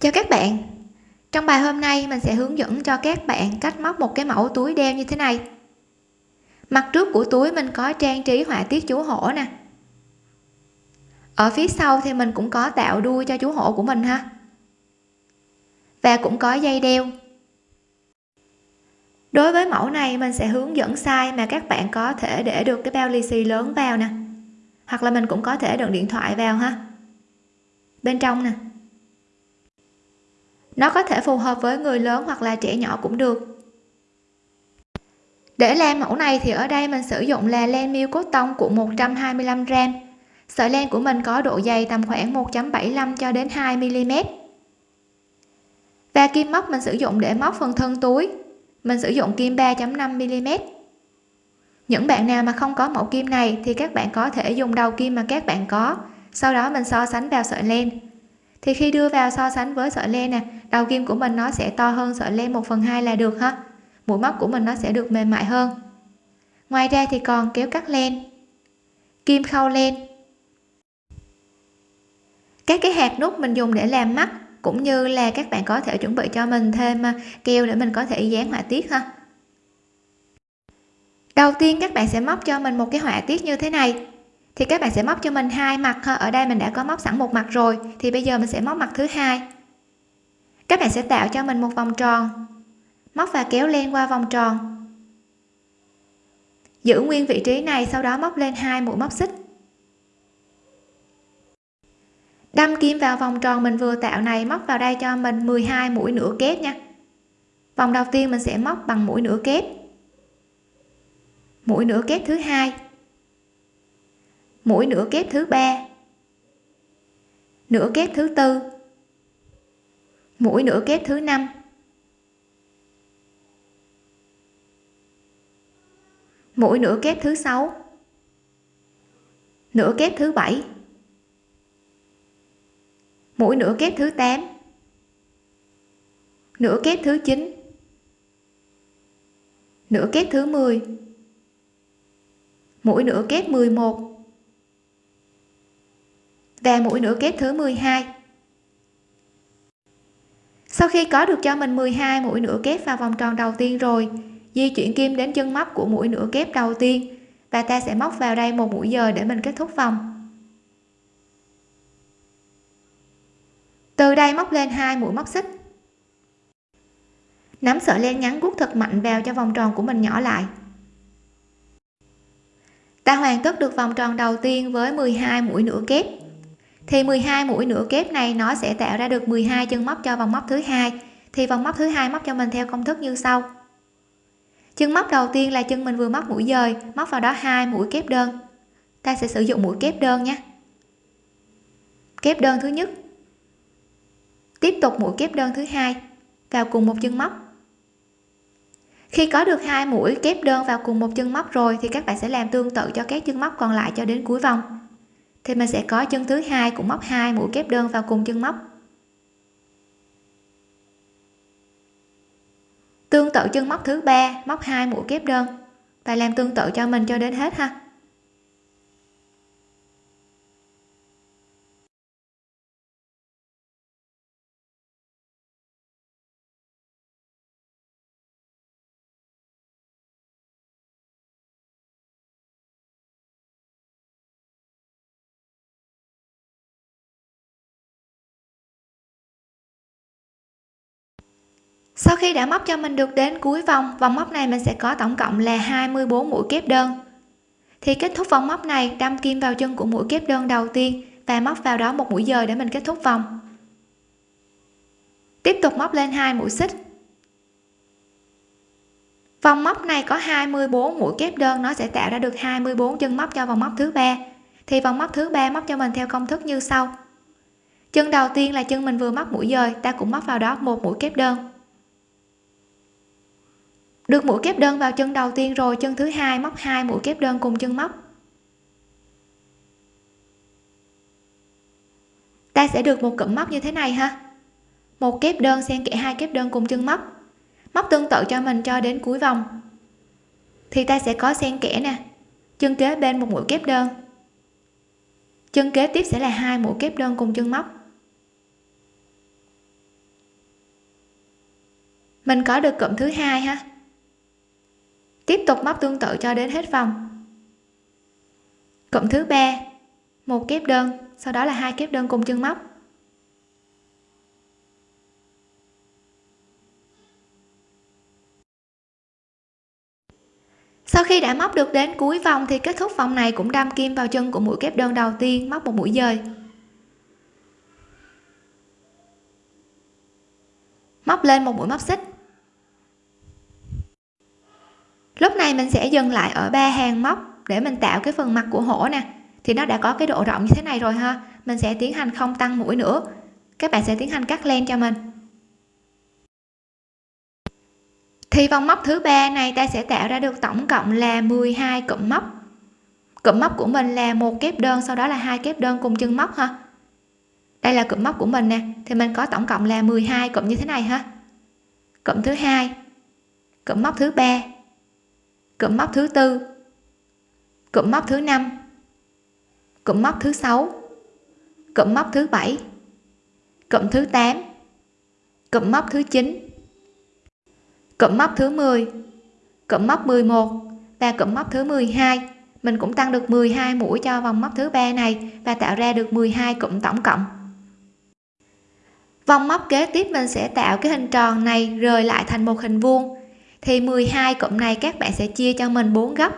Chào các bạn. Trong bài hôm nay, mình sẽ hướng dẫn cho các bạn cách móc một cái mẫu túi đeo như thế này. Mặt trước của túi mình có trang trí họa tiết chú hổ nè. Ở phía sau thì mình cũng có tạo đuôi cho chú hổ của mình ha. Và cũng có dây đeo. Đối với mẫu này, mình sẽ hướng dẫn size mà các bạn có thể để được cái bao lì xì lớn vào nè. Hoặc là mình cũng có thể đựng điện thoại vào ha. Bên trong nè nó có thể phù hợp với người lớn hoặc là trẻ nhỏ cũng được. Để làm mẫu này thì ở đây mình sử dụng là len miêu cốt tông của 125 g sợi len của mình có độ dày tầm khoảng 1.75 cho đến 2 mm và kim móc mình sử dụng để móc phần thân túi. Mình sử dụng kim 3.5 mm những bạn nào mà không có mẫu kim này thì các bạn có thể dùng đầu kim mà các bạn có. Sau đó mình so sánh vào sợi len thì khi đưa vào so sánh với sợi len nè, đầu kim của mình nó sẽ to hơn sợi len 1 phần 2 là được ha. Mũi móc của mình nó sẽ được mềm mại hơn. Ngoài ra thì còn kéo cắt len. Kim khâu len. Các cái hạt nút mình dùng để làm mắt, cũng như là các bạn có thể chuẩn bị cho mình thêm à, keo để mình có thể dán họa tiết ha. Đầu tiên các bạn sẽ móc cho mình một cái họa tiết như thế này thì các bạn sẽ móc cho mình hai mặt ha. Ở đây mình đã có móc sẵn một mặt rồi. Thì bây giờ mình sẽ móc mặt thứ hai. Các bạn sẽ tạo cho mình một vòng tròn. Móc và kéo len qua vòng tròn. Giữ nguyên vị trí này, sau đó móc lên hai mũi móc xích. Đâm kim vào vòng tròn mình vừa tạo này, móc vào đây cho mình 12 mũi nửa kép nha. Vòng đầu tiên mình sẽ móc bằng mũi nửa kép. Mũi nửa kép thứ hai mũi nửa kép thứ ba. Nửa kép thứ tư. Mũi nửa kép thứ năm. Mũi nửa kép thứ sáu. Nửa kép thứ bảy. Mũi nửa kép thứ 8 nửa kép thứ 9 nửa kép thứ 10 mũi nửa kép 11 và mũi nửa kép thứ 12 sau khi có được cho mình 12 mũi nửa kép vào vòng tròn đầu tiên rồi, di chuyển kim đến chân móc của mũi nửa kép đầu tiên, và ta sẽ móc vào đây một mũi giờ để mình kết thúc vòng. Từ đây móc lên hai mũi móc xích. Nắm sợi len ngắn guốc thật mạnh vào cho vòng tròn của mình nhỏ lại. Ta hoàn tất được vòng tròn đầu tiên với 12 mũi nửa kép thì 12 mũi nửa kép này nó sẽ tạo ra được 12 chân móc cho vòng móc thứ hai. Thì vòng móc thứ hai móc cho mình theo công thức như sau. Chân móc đầu tiên là chân mình vừa móc mũi dời, móc vào đó hai mũi kép đơn. Ta sẽ sử dụng mũi kép đơn nhé. Kép đơn thứ nhất. Tiếp tục mũi kép đơn thứ hai vào cùng một chân móc. Khi có được hai mũi kép đơn vào cùng một chân móc rồi thì các bạn sẽ làm tương tự cho các chân móc còn lại cho đến cuối vòng thì mình sẽ có chân thứ hai cũng móc hai mũi kép đơn vào cùng chân móc. Tương tự chân móc thứ ba, móc hai mũi kép đơn. Và làm tương tự cho mình cho đến hết ha. Sau khi đã móc cho mình được đến cuối vòng vòng móc này mình sẽ có tổng cộng là 24 mũi kép đơn. Thì kết thúc vòng móc này, đâm kim vào chân của mũi kép đơn đầu tiên và móc vào đó một mũi dời để mình kết thúc vòng. Tiếp tục móc lên hai mũi xích. Vòng móc này có 24 mũi kép đơn, nó sẽ tạo ra được 24 chân móc cho vòng móc thứ ba. Thì vòng móc thứ ba móc cho mình theo công thức như sau. Chân đầu tiên là chân mình vừa móc mũi dời, ta cũng móc vào đó một mũi kép đơn được mũi kép đơn vào chân đầu tiên rồi, chân thứ hai móc hai mũi kép đơn cùng chân móc. Ta sẽ được một cụm móc như thế này ha. Một kép đơn xen kẽ hai kép đơn cùng chân móc. Móc tương tự cho mình cho đến cuối vòng. Thì ta sẽ có xen kẽ nè. Chân kế bên một mũi kép đơn. Chân kế tiếp sẽ là hai mũi kép đơn cùng chân móc. Mình có được cụm thứ hai ha tiếp tục móc tương tự cho đến hết vòng. Cụm thứ ba, một kép đơn, sau đó là hai kép đơn cùng chân móc. Sau khi đã móc được đến cuối vòng thì kết thúc vòng này cũng đâm kim vào chân của mũi kép đơn đầu tiên móc một mũi dời. Móc lên một mũi móc xích lúc này mình sẽ dừng lại ở ba hàng móc để mình tạo cái phần mặt của hổ nè. Thì nó đã có cái độ rộng như thế này rồi ha. Mình sẽ tiến hành không tăng mũi nữa. Các bạn sẽ tiến hành cắt len cho mình. Thì vòng móc thứ ba này ta sẽ tạo ra được tổng cộng là 12 cụm móc. Cụm móc của mình là một kép đơn, sau đó là hai kép đơn cùng chân móc ha. Đây là cụm móc của mình nè. Thì mình có tổng cộng là 12 cụm như thế này ha. Cụm thứ hai, cụm móc thứ ba cụm móc thứ tư. Cụm móc thứ năm. Cụm móc thứ sáu. Cụm móc thứ bảy. Cụm thứ 8 cụm móc thứ 9 cụm móc thứ 10 cụm móc 11 và cụm móc thứ 12 mình cũng tăng được 12 mũi cho vòng móc thứ ba này và tạo ra được 12 cụm tổng cộng. Vòng móc kế tiếp mình sẽ tạo cái hình tròn này rời lại thành một hình vuông thì 12 cụm này các bạn sẽ chia cho mình 4 góc.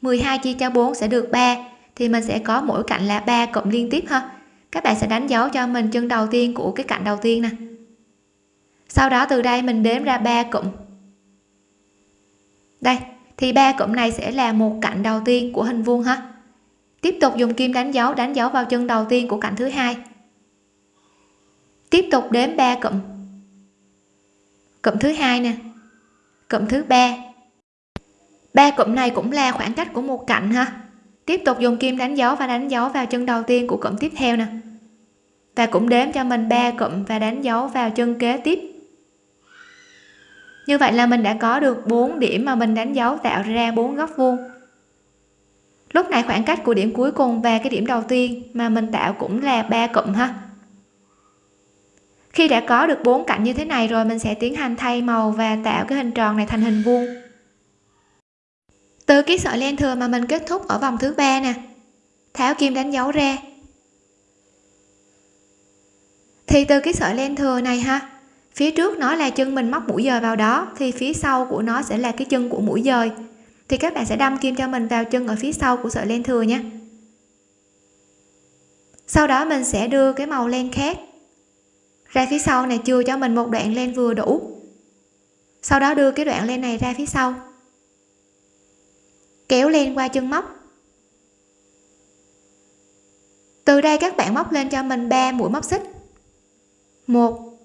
12 chia cho 4 sẽ được 3 thì mình sẽ có mỗi cạnh là 3 cụm liên tiếp ha. Các bạn sẽ đánh dấu cho mình chân đầu tiên của cái cạnh đầu tiên nè. Sau đó từ đây mình đếm ra 3 cụm. Đây, thì ba cụm này sẽ là một cạnh đầu tiên của hình vuông ha. Tiếp tục dùng kim đánh dấu đánh dấu vào chân đầu tiên của cạnh thứ hai. Tiếp tục đếm 3 cụm. Cụm thứ hai nè cụm thứ ba. Ba cụm này cũng là khoảng cách của một cạnh ha. Tiếp tục dùng kim đánh dấu và đánh dấu vào chân đầu tiên của cụm tiếp theo nè. Và cũng đếm cho mình ba cụm và đánh dấu vào chân kế tiếp. Như vậy là mình đã có được 4 điểm mà mình đánh dấu tạo ra bốn góc vuông. Lúc này khoảng cách của điểm cuối cùng và cái điểm đầu tiên mà mình tạo cũng là ba cụm ha khi đã có được bốn cạnh như thế này rồi, mình sẽ tiến hành thay màu và tạo cái hình tròn này thành hình vuông. Từ cái sợi len thừa mà mình kết thúc ở vòng thứ ba nè. Tháo kim đánh dấu ra. Thì từ cái sợi len thừa này ha, phía trước nó là chân mình móc mũi dời vào đó, thì phía sau của nó sẽ là cái chân của mũi dời. Thì các bạn sẽ đâm kim cho mình vào chân ở phía sau của sợi len thừa nhé sau đó mình sẽ đưa cái màu len khác ra phía sau này chưa cho mình một đoạn len vừa đủ. Sau đó đưa cái đoạn len này ra phía sau. Kéo len qua chân móc. Từ đây các bạn móc lên cho mình 3 mũi móc xích. 1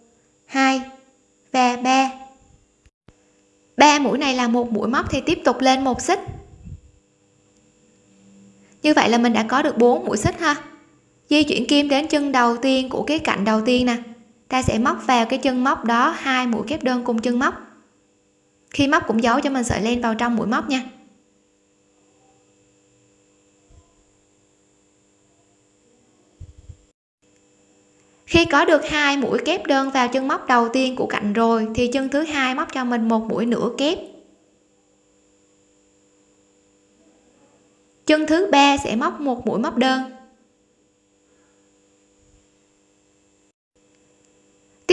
2 và 3 ba mũi này là một mũi móc thì tiếp tục lên một xích. Như vậy là mình đã có được 4 mũi xích ha. Di chuyển kim đến chân đầu tiên của cái cạnh đầu tiên nè ta sẽ móc vào cái chân móc đó, hai mũi kép đơn cùng chân móc. Khi móc cũng giấu cho mình sợi len vào trong mũi móc nha. Khi có được hai mũi kép đơn vào chân móc đầu tiên của cạnh rồi, thì chân thứ hai móc cho mình một mũi nửa kép. Chân thứ ba sẽ móc một mũi móc đơn.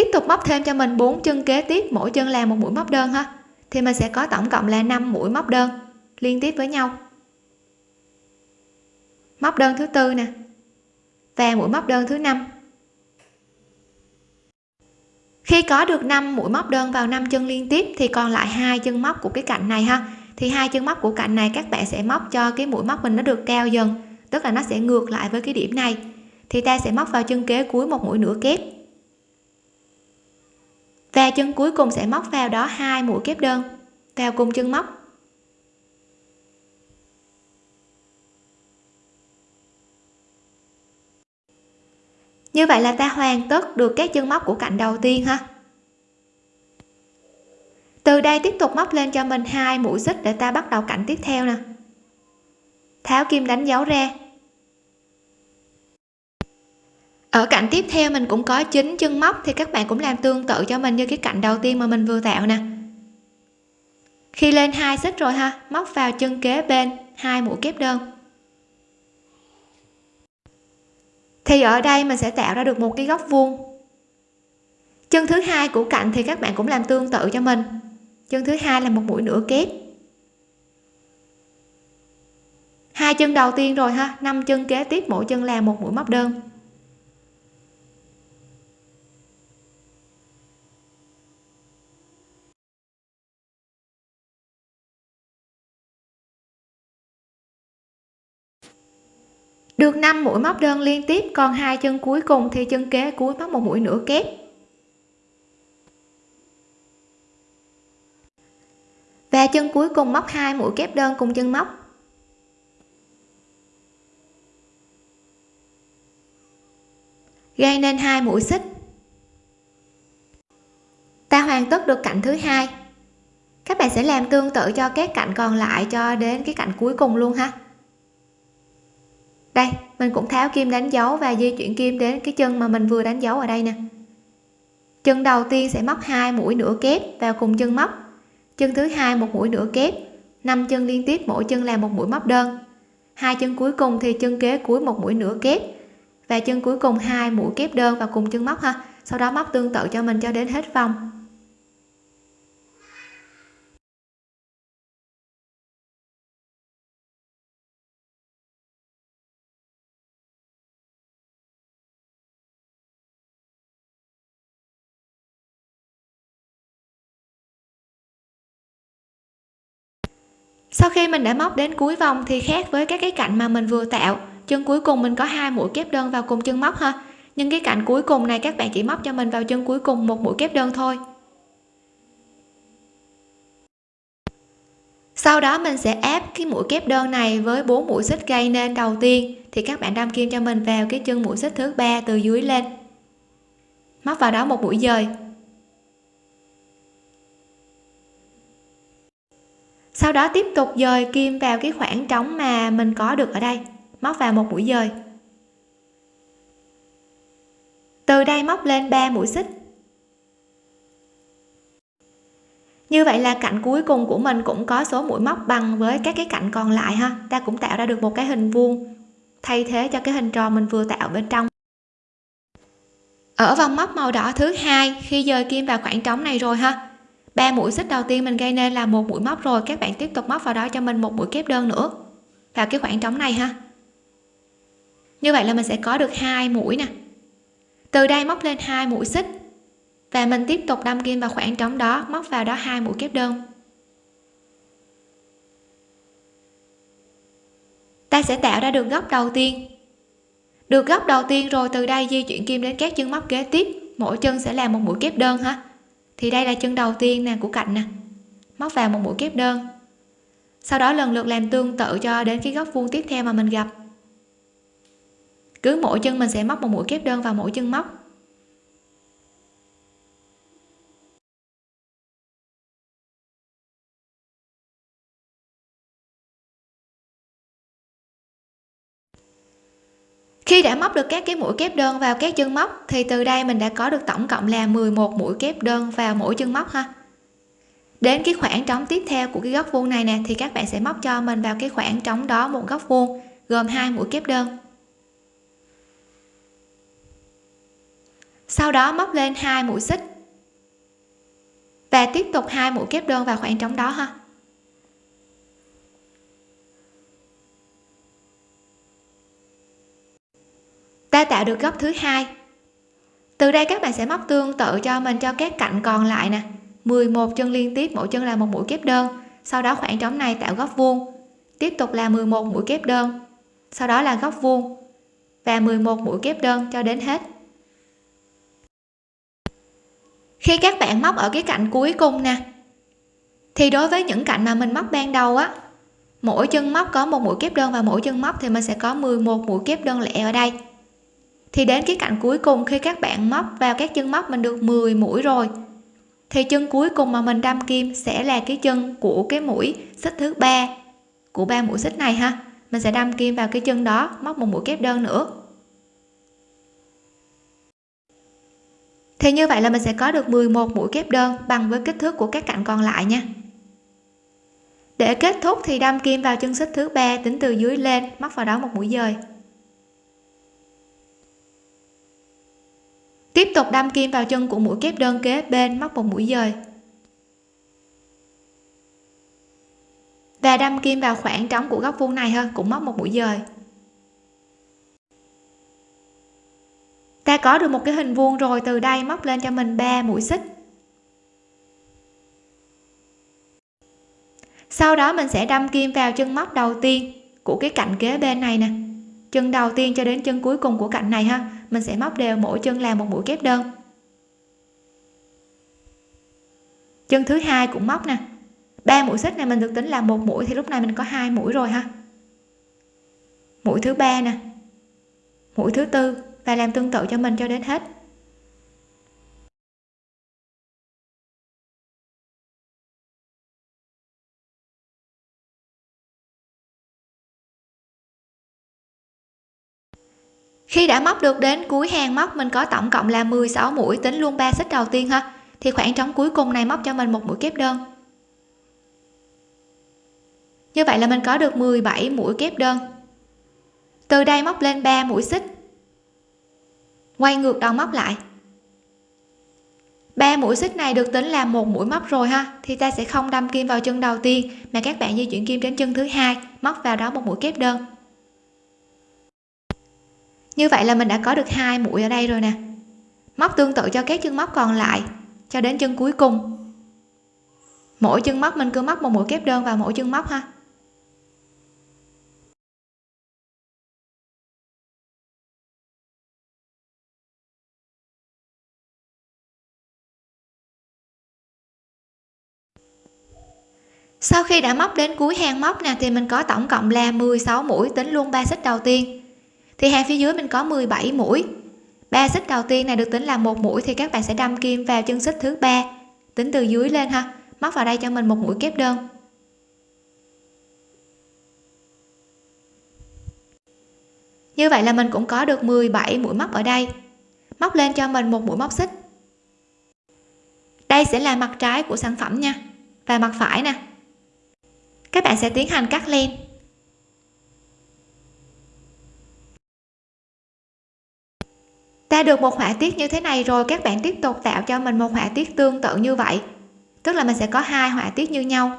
Tiếp tục móc thêm cho mình bốn chân kế tiếp, mỗi chân là một mũi móc đơn ha. Thì mình sẽ có tổng cộng là 5 mũi móc đơn liên tiếp với nhau. Móc đơn thứ tư nè và mũi móc đơn thứ năm. Khi có được 5 mũi móc đơn vào 5 chân liên tiếp thì còn lại hai chân móc của cái cạnh này ha. Thì hai chân móc của cạnh này các bạn sẽ móc cho cái mũi móc mình nó được cao dần, tức là nó sẽ ngược lại với cái điểm này. Thì ta sẽ móc vào chân kế cuối một mũi nửa kép và chân cuối cùng sẽ móc vào đó hai mũi kép đơn. Vào cùng chân móc. Như vậy là ta hoàn tất được các chân móc của cạnh đầu tiên ha. Từ đây tiếp tục móc lên cho mình hai mũi xích để ta bắt đầu cạnh tiếp theo nè. Tháo kim đánh dấu ra ở cạnh tiếp theo mình cũng có chín chân móc, thì các bạn cũng làm tương tự cho mình như cái cạnh đầu tiên mà mình vừa tạo nè. Khi lên hai xích rồi ha, móc vào chân kế bên, hai mũi kép đơn. Thì ở đây mình sẽ tạo ra được một cái góc vuông. Chân thứ hai của cạnh thì các bạn cũng làm tương tự cho mình. Chân thứ hai là một mũi nửa kép. Hai chân đầu tiên rồi ha, năm chân kế tiếp, mỗi chân là một mũi móc đơn. Được 5 mũi móc đơn liên tiếp, còn hai chân cuối cùng thì chân kế cuối móc một mũi nửa kép. Và chân cuối cùng móc hai mũi kép đơn cùng chân móc. Gây nên hai mũi xích. Ta hoàn tất được cạnh thứ hai. Các bạn sẽ làm tương tự cho các cạnh còn lại cho đến cái cạnh cuối cùng luôn ha đây, mình cũng tháo kim đánh dấu và di chuyển kim đến cái chân mà mình vừa đánh dấu ở đây nè. Chân đầu tiên sẽ móc hai mũi nửa kép vào cùng chân móc. Chân thứ hai một mũi nửa kép, năm chân liên tiếp, mỗi chân là một mũi móc đơn. Hai chân cuối cùng thì chân kế cuối một mũi nửa kép và chân cuối cùng hai mũi kép đơn vào cùng chân móc ha. Sau đó móc tương tự cho mình cho đến hết vòng. Sau khi mình đã móc đến cuối vòng thì khác với các cái cạnh mà mình vừa tạo, chân cuối cùng mình có hai mũi kép đơn vào cùng chân móc ha. Nhưng cái cạnh cuối cùng này các bạn chỉ móc cho mình vào chân cuối cùng một mũi kép đơn thôi. Sau đó mình sẽ áp cái mũi kép đơn này với bốn mũi xích gây nên đầu tiên, thì các bạn đâm kim cho mình vào cái chân mũi xích thứ ba từ dưới lên. Móc vào đó một mũi dời. Sau đó tiếp tục dời kim vào cái khoảng trống mà mình có được ở đây, móc vào một mũi dời. Từ đây móc lên 3 mũi xích. Như vậy là cạnh cuối cùng của mình cũng có số mũi móc bằng với các cái cạnh còn lại ha. Ta cũng tạo ra được một cái hình vuông, thay thế cho cái hình tròn mình vừa tạo bên trong. Ở vòng móc màu đỏ thứ hai, khi dời kim vào khoảng trống này rồi ha ba mũi xích đầu tiên mình gây nên là một mũi móc rồi. Các bạn tiếp tục móc vào đó cho mình một mũi kép đơn nữa. Vào cái khoảng trống này ha. Như vậy là mình sẽ có được hai mũi nè. Từ đây móc lên hai mũi xích. Và mình tiếp tục đâm kim vào khoảng trống đó, móc vào đó hai mũi kép đơn. Ta sẽ tạo ra được góc đầu tiên. Được góc đầu tiên rồi, từ đây di chuyển kim đến các chân móc kế tiếp. Mỗi chân sẽ là một mũi kép đơn ha thì đây là chân đầu tiên nè, của cạnh nè. Móc vào một mũi kép đơn. Sau đó lần lượt làm tương tự cho đến cái góc vuông tiếp theo mà mình gặp. Cứ mỗi chân mình sẽ móc một mũi kép đơn vào mỗi chân móc. Khi đã móc được các cái mũi kép đơn vào các chân móc, thì từ đây mình đã có được tổng cộng là 11 mũi kép đơn vào mỗi chân móc ha. Đến cái khoảng trống tiếp theo của cái góc vuông này nè, thì các bạn sẽ móc cho mình vào cái khoảng trống đó một góc vuông, gồm hai mũi kép đơn. Sau đó móc lên hai mũi xích và tiếp tục hai mũi kép đơn vào khoảng trống đó ha. Ta tạo được góc thứ hai. Từ đây các bạn sẽ móc tương tự cho mình cho các cạnh còn lại nè. 11 chân liên tiếp, mỗi chân là một mũi kép đơn. Sau đó khoảng trống này tạo góc vuông. Tiếp tục là 11 mũi kép đơn. Sau đó là góc vuông. Và 11 mũi kép đơn cho đến hết. Khi các bạn móc ở cái cạnh cuối cùng nè, thì đối với những cạnh mà mình móc ban đầu á, mỗi chân móc có một mũi kép đơn và mỗi chân móc thì mình sẽ có 11 mũi kép đơn lẻ ở đây thì đến cái cạnh cuối cùng khi các bạn móc vào các chân móc mình được 10 mũi rồi, thì chân cuối cùng mà mình đâm kim sẽ là cái chân của cái mũi xích thứ ba, của ba mũi xích này ha. Mình sẽ đâm kim vào cái chân đó, móc một mũi kép đơn nữa. Thì như vậy là mình sẽ có được 11 mũi kép đơn bằng với kích thước của các cạnh còn lại nha. Để kết thúc thì đâm kim vào chân xích thứ ba tính từ dưới lên, móc vào đó một mũi dời. Tiếp tục đâm kim vào chân của mũi kép đơn kế bên móc một mũi dời. Và đâm kim vào khoảng trống của góc vuông này hơn, cũng móc một mũi dời. Ta có được một cái hình vuông rồi, từ đây móc lên cho mình 3 mũi xích. Sau đó mình sẽ đâm kim vào chân móc đầu tiên của cái cạnh kế bên này nè chân đầu tiên cho đến chân cuối cùng của cạnh này ha. Mình sẽ móc đều mỗi chân làm một mũi kép đơn. Chân thứ hai cũng móc nè. Ba mũi xích này mình được tính là một mũi thì lúc này mình có hai mũi rồi ha. Mũi thứ ba nè. Mũi thứ tư và làm tương tự cho mình cho đến hết. Khi đã móc được đến cuối hàng móc, mình có tổng cộng là 16 mũi, tính luôn ba xích đầu tiên ha. Thì khoảng trống cuối cùng này móc cho mình một mũi kép đơn. Như vậy là mình có được 17 mũi kép đơn. Từ đây móc lên 3 mũi xích. Quay ngược đầu móc lại. Ba mũi xích này được tính là một mũi móc rồi ha. Thì ta sẽ không đâm kim vào chân đầu tiên, mà các bạn di chuyển kim đến chân thứ hai, móc vào đó một mũi kép đơn như vậy là mình đã có được hai mũi ở đây rồi nè. Móc tương tự cho các chân móc còn lại, cho đến chân cuối cùng. Mỗi chân móc mình cứ móc một mũi kép đơn vào mỗi chân móc ha. Sau khi đã móc đến cuối hàng móc nè, thì mình có tổng cộng là 16 mũi, tính luôn ba xích đầu tiên thì hàng phía dưới mình có 17 mũi. Ba xích đầu tiên này được tính là một mũi thì các bạn sẽ đâm kim vào chân xích thứ ba. Tính từ dưới lên ha, móc vào đây cho mình một mũi kép đơn. Như vậy là mình cũng có được 17 mũi móc ở đây. Móc lên cho mình một mũi móc xích. Đây sẽ là mặt trái của sản phẩm nha, và mặt phải nè. Các bạn sẽ tiến hành cắt len. Ta được một họa tiết như thế này rồi, các bạn tiếp tục tạo cho mình một họa tiết tương tự như vậy. Tức là mình sẽ có hai họa tiết như nhau.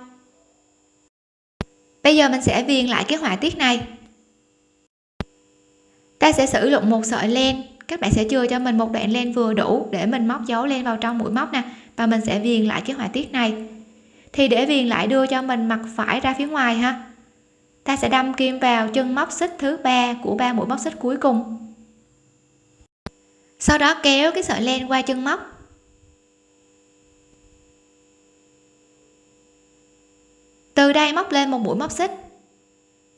Bây giờ mình sẽ viền lại cái họa tiết này. Ta sẽ sử dụng một sợi len. Các bạn sẽ chừa cho mình một đoạn len vừa đủ để mình móc dấu len vào trong mũi móc nè, và mình sẽ viền lại cái họa tiết này. Thì để viền lại đưa cho mình mặt phải ra phía ngoài ha. Ta sẽ đâm kim vào chân móc xích thứ ba của ba mũi móc xích cuối cùng sau đó kéo cái sợi len qua chân móc. Từ đây móc lên một mũi móc xích.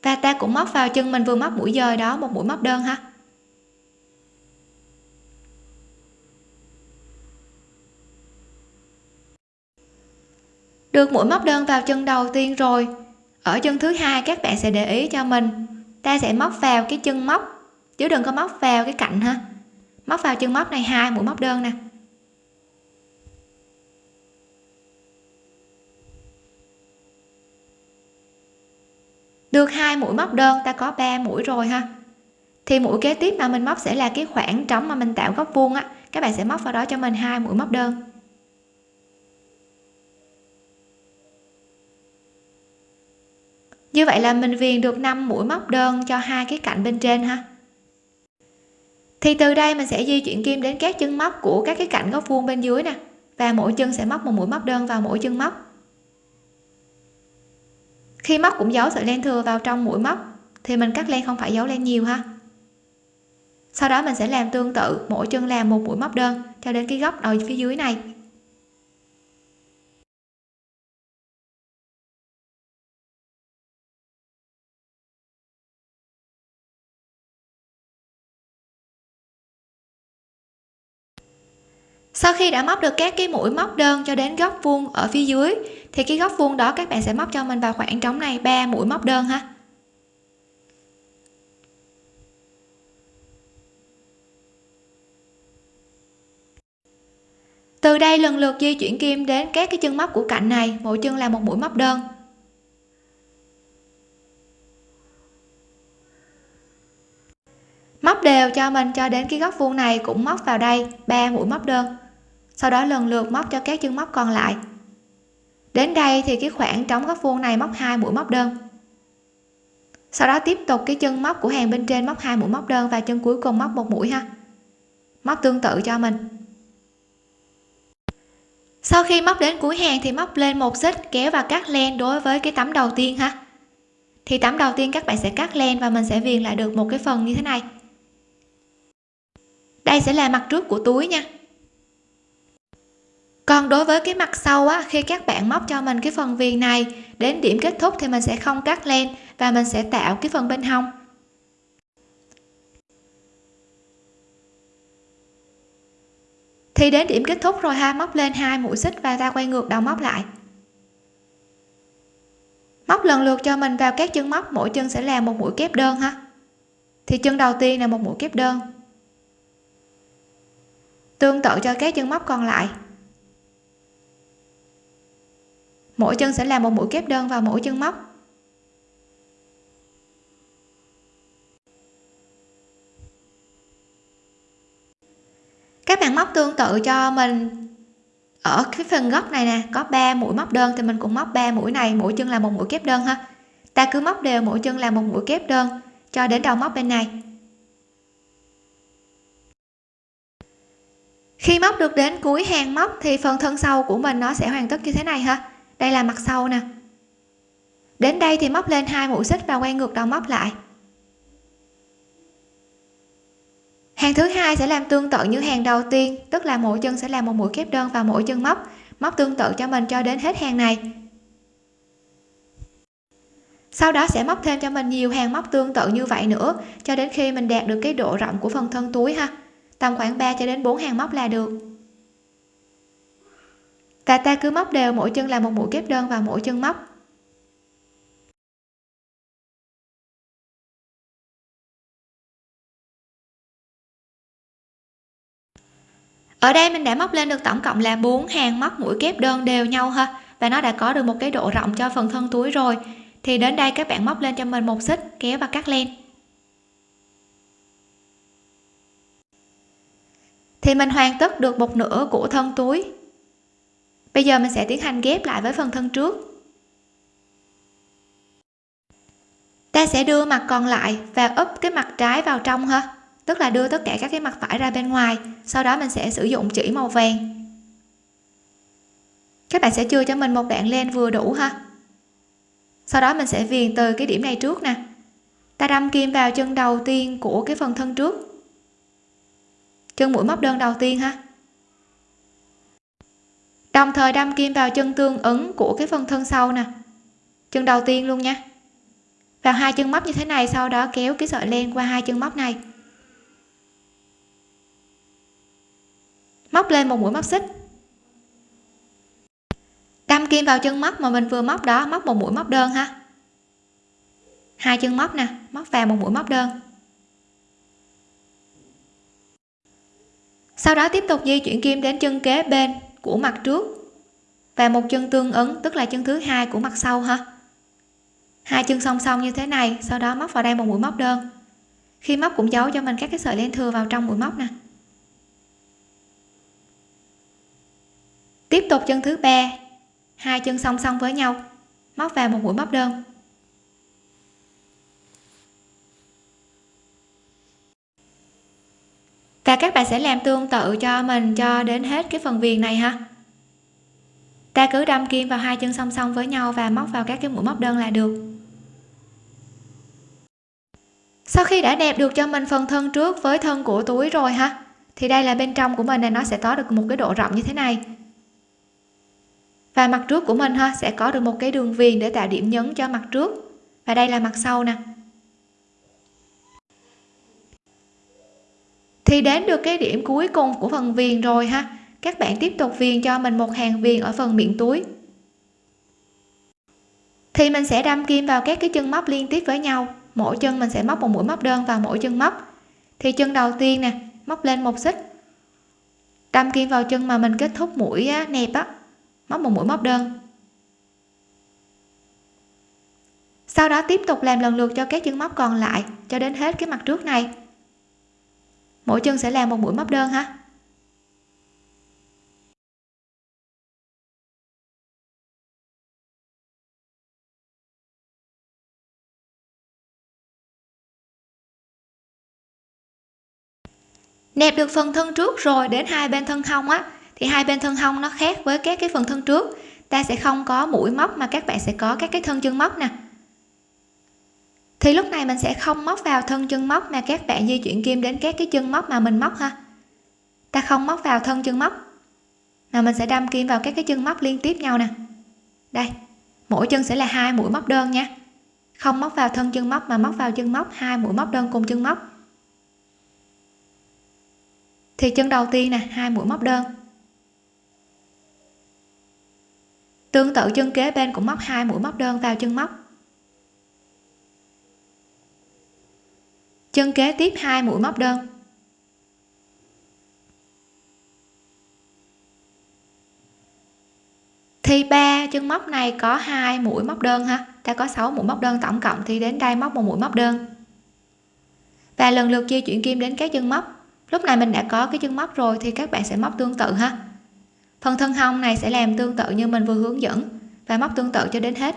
Và ta cũng móc vào chân mình vừa móc mũi dời đó một mũi móc đơn ha. Được mũi móc đơn vào chân đầu tiên rồi, ở chân thứ hai các bạn sẽ để ý cho mình. Ta sẽ móc vào cái chân móc, chứ đừng có móc vào cái cạnh ha móc vào chân móc này hai, mũi móc đơn nè. Được hai mũi móc đơn, ta có 3 mũi rồi ha. Thì mũi kế tiếp mà mình móc sẽ là cái khoảng trống mà mình tạo góc vuông á. Các bạn sẽ móc vào đó cho mình hai mũi móc đơn. Như vậy là mình viền được 5 mũi móc đơn cho hai cái cạnh bên trên ha thì từ đây mình sẽ di chuyển kim đến các chân móc của các cái cạnh góc vuông bên dưới nè. Và mỗi chân sẽ móc một mũi móc đơn vào mỗi chân móc. Khi móc cũng giấu sợi len thừa vào trong mũi móc, thì mình cắt len không phải giấu len nhiều ha. Sau đó mình sẽ làm tương tự, mỗi chân làm một mũi móc đơn cho đến cái góc đầu phía dưới này. Sau khi đã móc được các cái mũi móc đơn cho đến góc vuông ở phía dưới, thì cái góc vuông đó các bạn sẽ móc cho mình vào khoảng trống này, ba mũi móc đơn ha. Từ đây lần lượt di chuyển kim đến các cái chân móc của cạnh này, mỗi chân là một mũi móc đơn. Móc đều cho mình cho đến cái góc vuông này cũng móc vào đây, ba mũi móc đơn sau đó lần lượt móc cho các chân móc còn lại. Đến đây thì cái khoảng trống góc vuông này móc hai mũi móc đơn. Sau đó tiếp tục cái chân móc của hàng bên trên móc hai mũi móc đơn và chân cuối cùng móc một mũi ha. Móc tương tự cho mình. Sau khi móc đến cuối hàng thì móc lên một xích kéo và cắt len đối với cái tấm đầu tiên ha. Thì tấm đầu tiên các bạn sẽ cắt len và mình sẽ viền lại được một cái phần như thế này. Đây sẽ là mặt trước của túi nha còn đối với cái mặt sau á, khi các bạn móc cho mình cái phần viền này, đến điểm kết thúc thì mình sẽ không cắt len và mình sẽ tạo cái phần bên hông. Thì đến điểm kết thúc rồi ha, móc lên hai mũi xích và ta quay ngược đầu móc lại. Móc lần lượt cho mình vào các chân móc, mỗi chân sẽ là một mũi kép đơn ha. Thì chân đầu tiên là một mũi kép đơn. Tương tự cho các chân móc còn lại. Mỗi chân sẽ làm một mũi kép đơn vào mỗi chân móc. Các bạn móc tương tự cho mình. Ở cái phần góc này nè, có 3 mũi móc đơn thì mình cũng móc 3 mũi này, mỗi chân là một mũi kép đơn ha. Ta cứ móc đều, mỗi chân là một mũi kép đơn, cho đến đầu móc bên này. Khi móc được đến cuối hàng móc thì phần thân sau của mình nó sẽ hoàn tất như thế này ha đây là mặt sau nè. Đến đây thì móc lên hai mũi xích và quay ngược đầu móc lại. Hàng thứ hai sẽ làm tương tự như hàng đầu tiên, tức là mỗi chân sẽ làm một mũi kép đơn vào mỗi chân móc. Móc tương tự cho mình cho đến hết hàng này. Sau đó sẽ móc thêm cho mình nhiều hàng móc tương tự như vậy nữa, cho đến khi mình đạt được cái độ rộng của phần thân túi ha. Tầm khoảng 3 cho đến 4 hàng móc là được và ta cứ móc đều, mỗi chân là một mũi kép đơn vào mỗi chân móc. Ở đây mình đã móc lên được tổng cộng là 4 hàng móc mũi kép đơn đều nhau ha, và nó đã có được một cái độ rộng cho phần thân túi rồi. Thì đến đây các bạn móc lên cho mình một xích, kéo và cắt len. Thì mình hoàn tất được một nửa của thân túi bây giờ mình sẽ tiến hành ghép lại với phần thân trước. Ta sẽ đưa mặt còn lại và úp cái mặt trái vào trong ha. Tức là đưa tất cả các cái mặt phải ra bên ngoài. Sau đó mình sẽ sử dụng chỉ màu vàng. Các bạn sẽ chưa cho mình một đoạn len vừa đủ ha. Sau đó mình sẽ viền từ cái điểm này trước nè. Ta đâm kim vào chân đầu tiên của cái phần thân trước. Chân mũi móc đơn đầu tiên ha đồng thời đâm kim vào chân tương ứng của cái phần thân sau nè. Chân đầu tiên luôn nha. Vào hai chân móc như thế này, sau đó kéo cái sợi len qua hai chân móc này. Móc lên một mũi móc xích. Đâm kim vào chân móc mà mình vừa móc đó, móc một mũi móc đơn ha. Hai chân móc nè, móc vào một mũi móc đơn. Sau đó tiếp tục di chuyển kim đến chân kế bên của mặt trước. Và một chân tương ứng, tức là chân thứ hai của mặt sau ha. Hai chân song song như thế này, sau đó móc vào đây một mũi móc đơn. Khi móc cũng giấu cho mình các cái sợi len thừa vào trong mũi móc nè. Tiếp tục chân thứ ba. Hai chân song song với nhau, móc vào một mũi móc đơn. Và các bạn sẽ làm tương tự cho mình cho đến hết cái phần viền này ha. Ta cứ đâm kim vào hai chân song song với nhau và móc vào các cái mũi móc đơn là được. Sau khi đã đẹp được cho mình phần thân trước với thân của túi rồi ha, thì đây là bên trong của mình này, nó sẽ có được một cái độ rộng như thế này. Và mặt trước của mình ha, sẽ có được một cái đường viền để tạo điểm nhấn cho mặt trước. Và đây là mặt sau nè. Thì đến được cái điểm cuối cùng của phần viền rồi ha. Các bạn tiếp tục viền cho mình một hàng viền ở phần miệng túi. Thì mình sẽ đâm kim vào các cái chân móc liên tiếp với nhau. Mỗi chân mình sẽ móc một mũi móc đơn vào mỗi chân móc. Thì chân đầu tiên nè móc lên một xích. Đâm kim vào chân mà mình kết thúc mũi á, nẹp á. Móc một mũi móc đơn. Sau đó tiếp tục làm lần lượt cho các chân móc còn lại cho đến hết cái mặt trước này mỗi chân sẽ làm một mũi móc đơn ha. Nẹp được phần thân trước rồi đến hai bên thân hông á, thì hai bên thân hông nó khác với các cái phần thân trước. Ta sẽ không có mũi móc mà các bạn sẽ có các cái thân chân móc nè thì lúc này mình sẽ không móc vào thân chân móc mà các bạn di chuyển kim đến các cái chân móc mà mình móc ha. Ta không móc vào thân chân móc, mà mình sẽ đâm kim vào các cái chân móc liên tiếp nhau nè. Đây, mỗi chân sẽ là hai mũi móc đơn nha. Không móc vào thân chân móc mà móc vào chân móc, hai mũi móc đơn cùng chân móc. Thì chân đầu tiên nè, hai mũi móc đơn. Tương tự chân kế bên cũng móc hai mũi móc đơn vào chân móc. Chân kế tiếp hai mũi móc đơn. Thì ba chân móc này có hai mũi móc đơn ha? Ta có 6 mũi móc đơn tổng cộng thì đến đây móc một mũi móc đơn. Và lần lượt di chuyển kim đến các chân móc. Lúc này mình đã có cái chân móc rồi thì các bạn sẽ móc tương tự ha? Phần thân hông này sẽ làm tương tự như mình vừa hướng dẫn và móc tương tự cho đến hết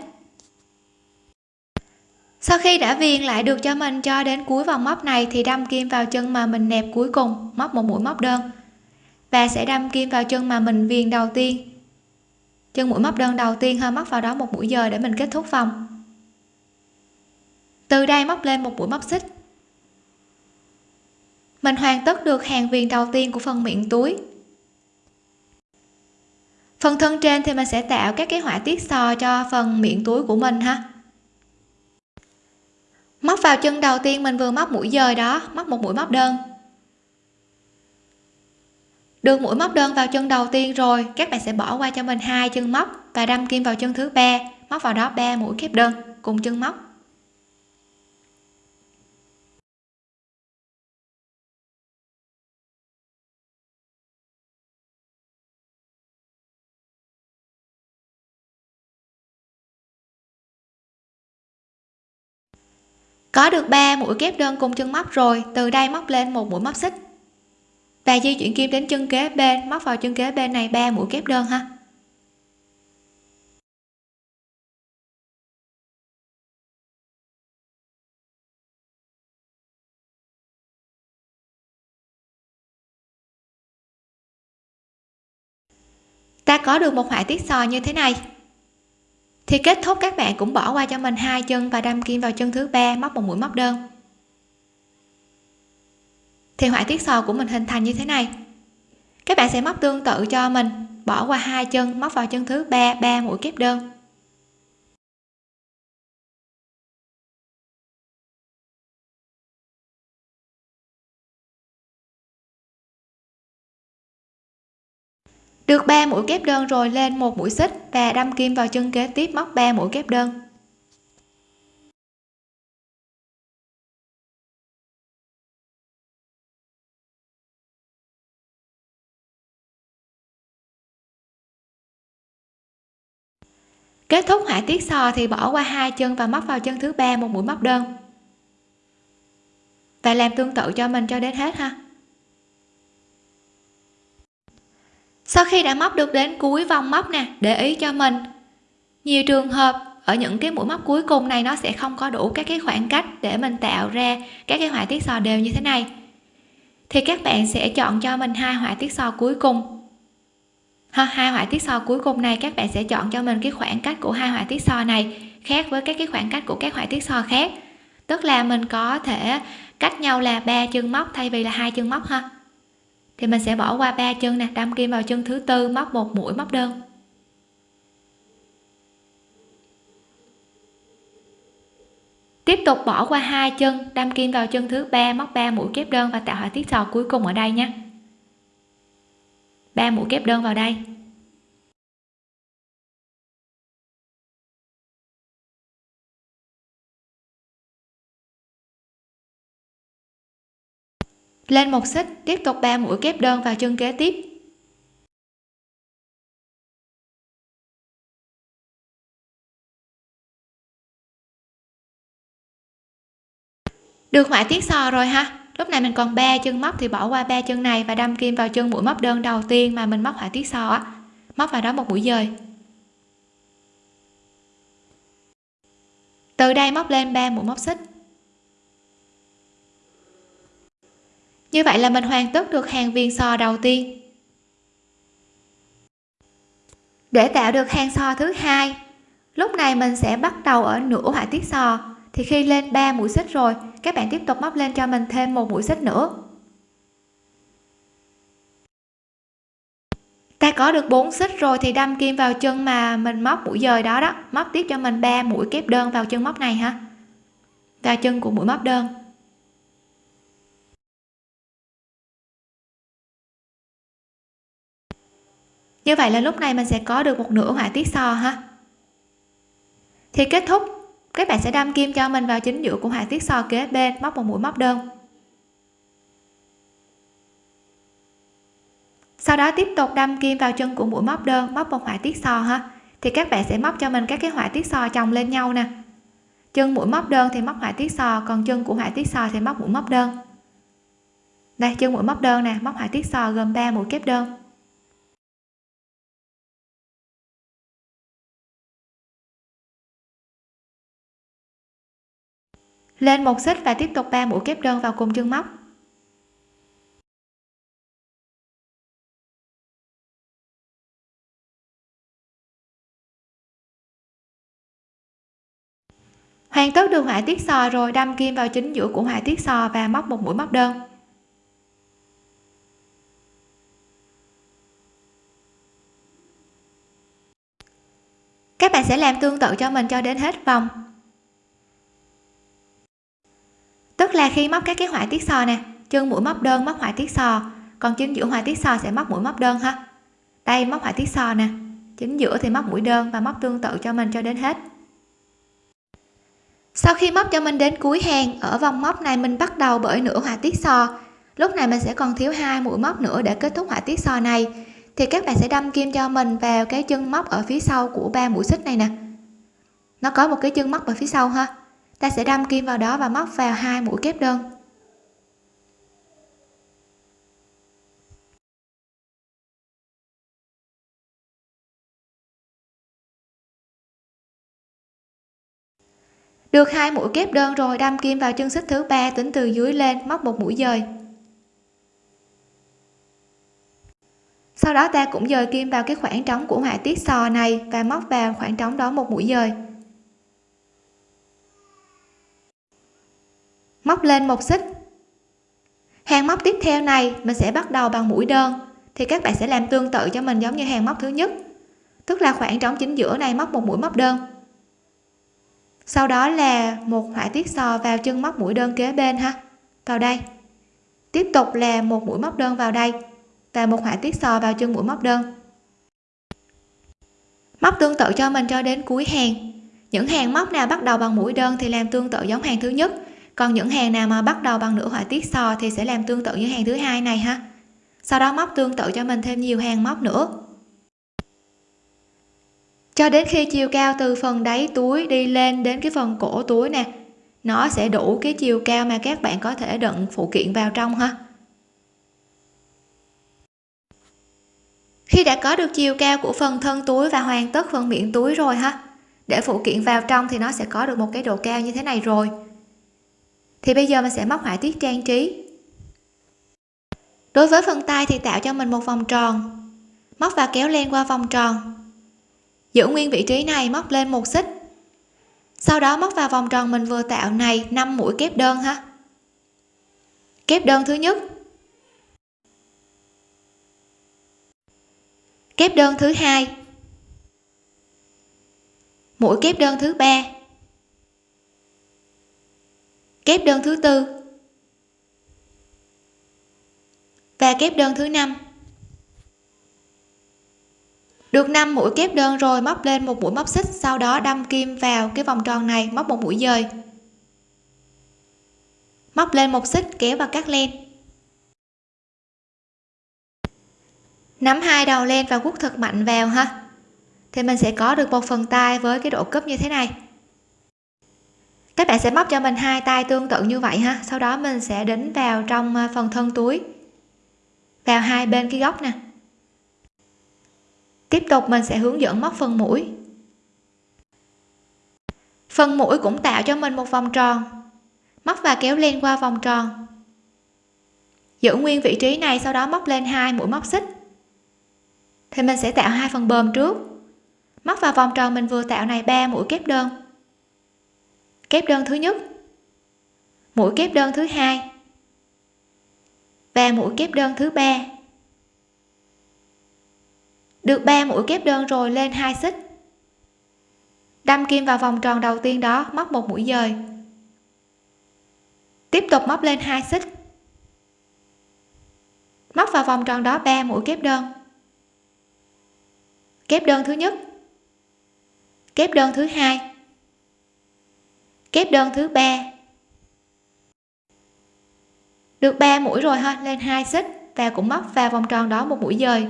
sau khi đã viền lại được cho mình cho đến cuối vòng móc này thì đâm kim vào chân mà mình nẹp cuối cùng, móc một mũi móc đơn. Và sẽ đâm kim vào chân mà mình viền đầu tiên. Chân mũi móc đơn đầu tiên hơi móc vào đó một mũi dời để mình kết thúc vòng. Từ đây móc lên một mũi móc xích. Mình hoàn tất được hàng viền đầu tiên của phần miệng túi. Phần thân trên thì mình sẽ tạo các cái họa tiết sò cho phần miệng túi của mình ha vào chân đầu tiên mình vừa móc mũi dời đó, móc một mũi móc đơn. Được mũi móc đơn vào chân đầu tiên rồi, các bạn sẽ bỏ qua cho mình hai chân móc và đâm kim vào chân thứ ba, móc vào đó ba mũi kép đơn cùng chân móc. Có được 3 mũi kép đơn cùng chân móc rồi, từ đây móc lên một mũi móc xích. Và di chuyển kim đến chân kế bên, móc vào chân kế bên này 3 mũi kép đơn ha. Ta có được một họa tiết sò như thế này thì kết thúc các bạn cũng bỏ qua cho mình hai chân và đâm kim vào chân thứ ba, móc một mũi, móc đơn. Thì họa tiết sò của mình hình thành như thế này. Các bạn sẽ móc tương tự cho mình, bỏ qua hai chân, móc vào chân thứ ba ba mũi kép đơn. Được 3 mũi kép đơn rồi lên một mũi xích và đâm kim vào chân kế tiếp móc 3 mũi kép đơn. Kết thúc họa tiết sò thì bỏ qua hai chân và móc vào chân thứ ba một mũi móc đơn. Và làm tương tự cho mình cho đến hết ha. Sau khi đã móc được đến cuối vòng móc nè, để ý cho mình. Nhiều trường hợp, ở những cái mũi móc cuối cùng này nó sẽ không có đủ các cái khoảng cách để mình tạo ra các cái họa tiết sò đều như thế này. Thì các bạn sẽ chọn cho mình hai họa tiết sò cuối cùng. Ha, hai họa tiết sò cuối cùng này, các bạn sẽ chọn cho mình cái khoảng cách của hai họa tiết sò này khác với các cái khoảng cách của các họa tiết sò khác. Tức là mình có thể cách nhau là ba chân móc thay vì là hai chân móc ha thì mình sẽ bỏ qua ba chân nè, đâm kim vào chân thứ tư, móc một mũi, móc đơn. Tiếp tục bỏ qua hai chân, đâm kim vào chân thứ ba, móc 3 mũi kép đơn và tạo họa tiết sò cuối cùng ở đây nhé. 3 mũi kép đơn vào đây. lên một xích, tiếp tục 3 mũi kép đơn vào chân kế tiếp. Được họa tiết sò rồi ha. Lúc này mình còn ba chân móc thì bỏ qua ba chân này và đâm kim vào chân mũi móc đơn đầu tiên mà mình móc họa tiết sò á. Móc vào đó một mũi dời. Từ đây móc lên ba mũi móc xích. Như vậy là mình hoàn tất được hàng viền sò đầu tiên. Để tạo được hàng sò thứ hai, lúc này mình sẽ bắt đầu ở nửa họa tiết sò thì khi lên 3 mũi xích rồi, các bạn tiếp tục móc lên cho mình thêm một mũi xích nữa. Ta có được 4 xích rồi thì đâm kim vào chân mà mình móc mũi dời đó đó. Móc tiếp cho mình 3 mũi kép đơn vào chân móc này ha. Vào chân của mũi móc đơn. Như vậy là lúc này mình sẽ có được một nửa họa tiết sò ha. Thì kết thúc, các bạn sẽ đâm kim cho mình vào chính giữa của họa tiết sò kế bên, móc một mũi móc đơn. Sau đó tiếp tục đâm kim vào chân của mũi móc đơn, móc một họa tiết sò ha. Thì các bạn sẽ móc cho mình các cái họa tiết sò chồng lên nhau nè. Chân mũi móc đơn thì móc họa tiết sò còn chân của họa tiết sò thì móc mũi móc đơn. Đây, chân mũi móc đơn nè, móc họa tiết sò gồm 3 mũi kép đơn. Lên một xích và tiếp tục 3 mũi kép đơn vào cùng chân móc. Hoàn tất được họa tiết sò rồi, đâm kim vào chính giữa của họa tiết sò và móc một mũi móc đơn. Các bạn sẽ làm tương tự cho mình cho đến hết vòng. Tức là khi móc các cái họa tiết sò nè, chân mũi móc đơn móc họa tiết sò, còn chính giữa họa tiết sò sẽ móc mũi móc đơn ha. Đây, móc họa tiết sò nè, chính giữa thì móc mũi đơn và móc tương tự cho mình cho đến hết. Sau khi móc cho mình đến cuối hàng, ở vòng móc này mình bắt đầu bởi nửa họa tiết sò. Lúc này mình sẽ còn thiếu hai mũi móc nữa để kết thúc họa tiết sò này. Thì các bạn sẽ đâm kim cho mình vào cái chân móc ở phía sau của ba mũi xích này nè. Nó có một cái chân móc ở phía sau ha ta sẽ đâm kim vào đó và móc vào hai mũi kép đơn. Được hai mũi kép đơn rồi, đâm kim vào chân xích thứ ba, tính từ dưới lên, móc một mũi dời. Sau đó ta cũng dời kim vào cái khoảng trống của họa tiết sò này và móc vào khoảng trống đó một mũi dời. Móc lên một xích. Hàng móc tiếp theo này, mình sẽ bắt đầu bằng mũi đơn, thì các bạn sẽ làm tương tự cho mình giống như hàng móc thứ nhất. Tức là khoảng trống chính giữa này móc một mũi móc đơn. Sau đó là một họa tiết sò vào chân móc mũi đơn kế bên ha. Vào đây. Tiếp tục là một mũi móc đơn vào đây và một họa tiết sò vào chân mũi móc đơn. Móc tương tự cho mình cho đến cuối hàng. Những hàng móc nào bắt đầu bằng mũi đơn thì làm tương tự giống hàng thứ nhất còn những hàng nào mà bắt đầu bằng nửa họa tiết sò thì sẽ làm tương tự như hàng thứ hai này ha? Sau đó móc tương tự cho mình thêm nhiều hàng móc nữa. Cho đến khi chiều cao từ phần đáy túi đi lên đến cái phần cổ túi nè, nó sẽ đủ cái chiều cao mà các bạn có thể đựng phụ kiện vào trong ha? Khi đã có được chiều cao của phần thân túi và hoàn tất phần miệng túi rồi ha, để phụ kiện vào trong thì nó sẽ có được một cái độ cao như thế này rồi thì bây giờ mình sẽ móc họa tiết trang trí. Đối với phần tay thì tạo cho mình một vòng tròn. Móc và kéo len qua vòng tròn. Giữ nguyên vị trí này, móc lên một xích. Sau đó móc vào vòng tròn mình vừa tạo này 5 mũi kép đơn ha. Kép đơn thứ nhất. Kép đơn thứ hai. Mũi kép đơn thứ ba kép đơn thứ tư. Và kép đơn thứ năm. Được 5 mũi kép đơn rồi, móc lên một mũi móc xích, sau đó đâm kim vào cái vòng tròn này, móc một mũi dời. Móc lên một xích, kéo và cắt len. Nắm hai đầu len và quất thật mạnh vào ha. Thì mình sẽ có được một phần tay với cái độ cúp như thế này các bạn sẽ móc cho mình hai tay tương tự như vậy ha. Sau đó mình sẽ đính vào trong à, phần thân túi. Vào hai bên cái góc nè. Tiếp tục mình sẽ hướng dẫn móc phần mũi. Phần mũi cũng tạo cho mình một vòng tròn. Móc và kéo lên qua vòng tròn. Giữ nguyên vị trí này, sau đó móc lên hai mũi móc xích. Thì mình sẽ tạo hai phần bờm trước. Móc vào vòng tròn mình vừa tạo này ba mũi kép đơn kép đơn thứ nhất. Mũi kép đơn thứ hai. Và mũi kép đơn thứ ba. Được 3 mũi kép đơn rồi lên hai xích. Đâm kim vào vòng tròn đầu tiên đó, móc một mũi dời. Tiếp tục móc lên hai xích. Móc vào vòng tròn đó 3 mũi kép đơn. Kép đơn thứ nhất. Kép đơn thứ hai kép đơn thứ ba. Được 3 mũi rồi ha, lên hai xích và cũng móc vào vòng tròn đó một mũi dời.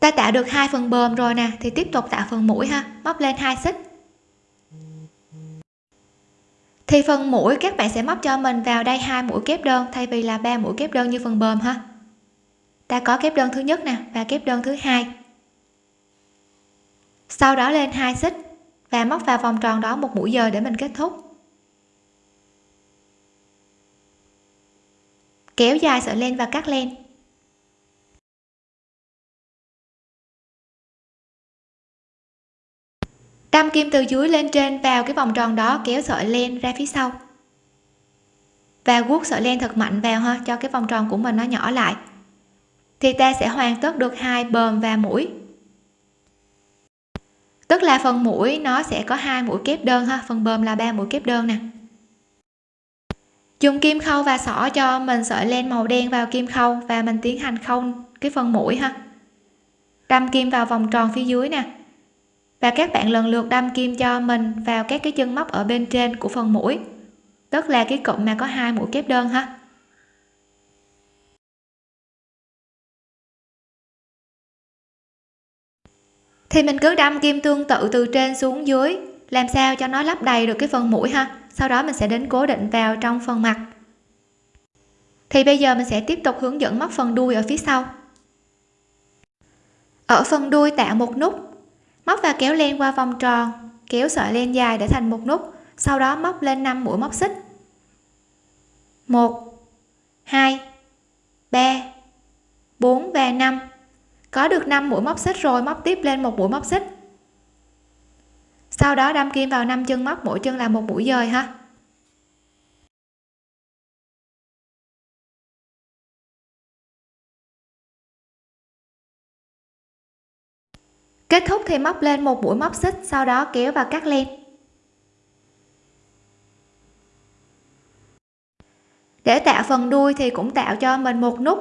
Ta tạo được hai phần bờm rồi nè, thì tiếp tục tạo phần mũi ha, móc lên hai xích. Thì phần mũi các bạn sẽ móc cho mình vào đây hai mũi kép đơn, thay vì là ba mũi kép đơn như phần bờm ha. Ta có kép đơn thứ nhất nè và kép đơn thứ hai sau đó lên hai xích và móc vào vòng tròn đó một mũi giờ để mình kết thúc. Kéo dài sợi len và cắt len. Đâm kim từ dưới lên trên vào cái vòng tròn đó, kéo sợi len ra phía sau. Và guốc sợi len thật mạnh vào ha, cho cái vòng tròn của mình nó nhỏ lại. Thì ta sẽ hoàn tất được hai bờm và mũi tức là phần mũi nó sẽ có hai mũi kép đơn ha, phần bờm là ba mũi kép đơn nè. Dùng kim khâu và xỏ cho mình sợi len màu đen vào kim khâu và mình tiến hành khâu cái phần mũi ha. Đâm kim vào vòng tròn phía dưới nè. Và các bạn lần lượt đâm kim cho mình vào các cái chân móc ở bên trên của phần mũi. Tức là cái cụm mà có hai mũi kép đơn ha. Thì mình cứ đâm kim tương tự từ trên xuống dưới. Làm sao cho nó lắp đầy được cái phần mũi ha? Sau đó mình sẽ đến cố định vào trong phần mặt. Thì bây giờ mình sẽ tiếp tục hướng dẫn móc phần đuôi ở phía sau. Ở phần đuôi tạo một nút. Móc và kéo len qua vòng tròn. Kéo sợi len dài để thành một nút. Sau đó móc lên 5 mũi móc xích. 1 2 3 4 và 5 có được 5 mũi móc xích rồi, móc tiếp lên một mũi móc xích. Sau đó đâm kim vào 5 chân móc, mỗi chân là một mũi dời ha. Kết thúc thì móc lên một mũi móc xích, sau đó kéo và cắt len. Để tạo phần đuôi thì cũng tạo cho mình một nút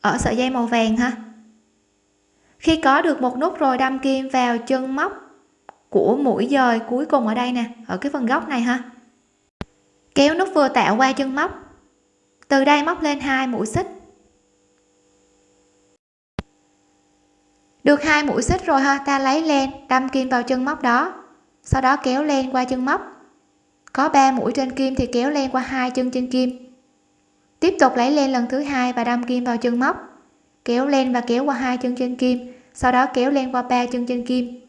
ở sợi dây màu vàng ha khi có được một nút rồi đâm kim vào chân móc của mũi dời cuối cùng ở đây nè, ở cái phần góc này ha. Kéo nút vừa tạo qua chân móc. Từ đây móc lên hai mũi xích. Được hai mũi xích rồi ha, ta lấy len đâm kim vào chân móc đó. Sau đó kéo len qua chân móc. Có 3 mũi trên kim thì kéo len qua hai chân trên kim. Tiếp tục lấy len lần thứ hai và đâm kim vào chân móc kéo len và kéo qua hai chân trên kim, sau đó kéo len qua ba chân trên kim.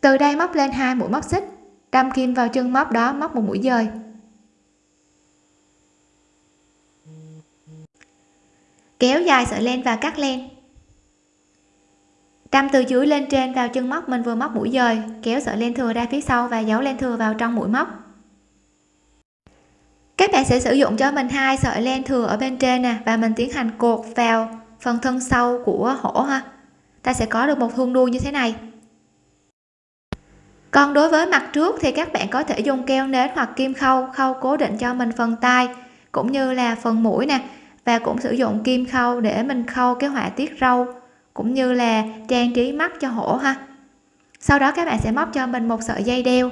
Từ đây móc lên hai mũi móc xích, đâm kim vào chân móc đó móc một mũi dời. Kéo dài sợi len và cắt len. Đâm từ dưới lên trên vào chân móc, mình vừa móc mũi dời, kéo sợi len thừa ra phía sau và giấu len thừa vào trong mũi móc các bạn sẽ sử dụng cho mình hai sợi len thừa ở bên trên nè, và mình tiến hành cột vào phần thân sau của hổ ha. Ta sẽ có được một thun đuôi như thế này. Còn đối với mặt trước thì các bạn có thể dùng keo nến hoặc kim khâu khâu cố định cho mình phần tai cũng như là phần mũi nè. Và cũng sử dụng kim khâu để mình khâu cái họa tiết râu, cũng như là trang trí mắt cho hổ ha. Sau đó các bạn sẽ móc cho mình một sợi dây đeo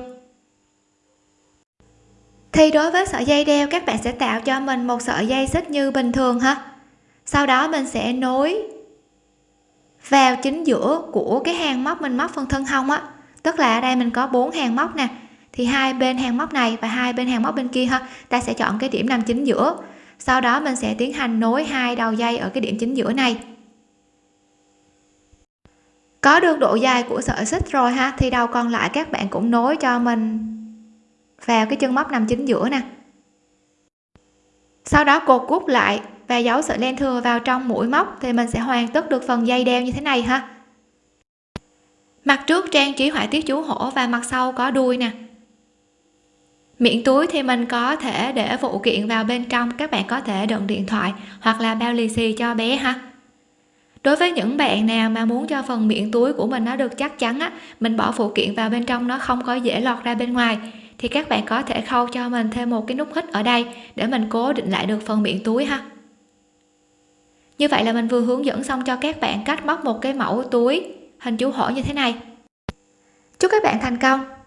thì đối với sợi dây đeo, các bạn sẽ tạo cho mình một sợi dây xích như bình thường ha. Sau đó mình sẽ nối vào chính giữa của cái hàng móc mình móc phần thân hông á. Tức là ở đây mình có bốn hàng móc nè. Thì hai bên hàng móc này và hai bên hàng móc bên kia ha, ta sẽ chọn cái điểm nằm chính giữa. Sau đó mình sẽ tiến hành nối hai đầu dây ở cái điểm chính giữa này. Có được độ dài của sợi xích rồi ha, thì đầu còn lại các bạn cũng nối cho mình vào cái chân móc nằm chính giữa nè. Sau đó cột cút lại và giấu sợi len thừa vào trong mũi móc thì mình sẽ hoàn tất được phần dây đeo như thế này ha. Mặt trước trang trí họa tiết chú hổ và mặt sau có đuôi nè. Miệng túi thì mình có thể để phụ kiện vào bên trong, các bạn có thể đựng điện thoại hoặc là bao lì xì cho bé ha. Đối với những bạn nào mà muốn cho phần miệng túi của mình nó được chắc chắn á, mình bỏ phụ kiện vào bên trong nó không có dễ lọt ra bên ngoài thì các bạn có thể khâu cho mình thêm một cái nút hít ở đây để mình cố định lại được phần miệng túi ha. Như vậy là mình vừa hướng dẫn xong cho các bạn cách móc một cái mẫu túi hình chú hổ như thế này. Chúc các bạn thành công!